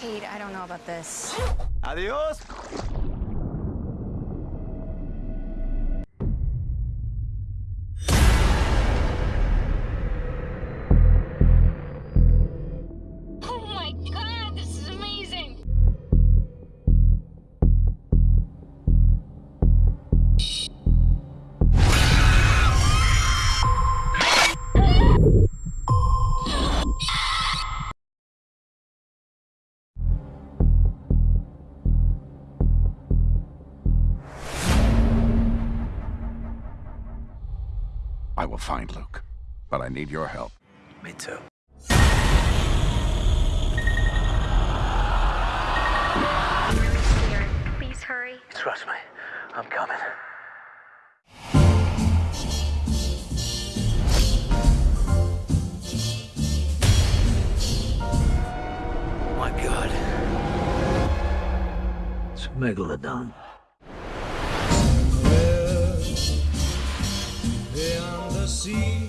Kate, I don't know about this. Adios! I will find Luke, but I need your help. Me too. Please hurry. Trust me, I'm coming. My God. It's a megalodon. see